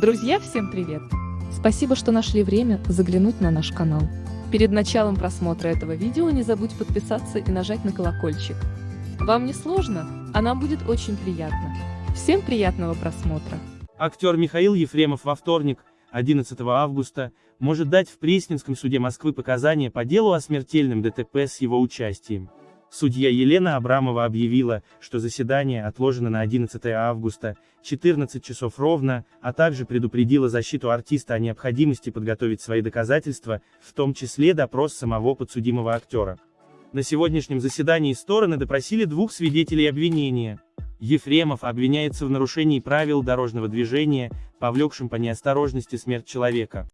Друзья, всем привет! Спасибо, что нашли время заглянуть на наш канал. Перед началом просмотра этого видео не забудь подписаться и нажать на колокольчик. Вам не сложно, а нам будет очень приятно. Всем приятного просмотра! Актер Михаил Ефремов во вторник, 11 августа, может дать в Пресненском суде Москвы показания по делу о смертельном ДТП с его участием. Судья Елена Абрамова объявила, что заседание отложено на 11 августа, 14 часов ровно, а также предупредила защиту артиста о необходимости подготовить свои доказательства, в том числе допрос самого подсудимого актера. На сегодняшнем заседании стороны допросили двух свидетелей обвинения. Ефремов обвиняется в нарушении правил дорожного движения, повлекшем по неосторожности смерть человека.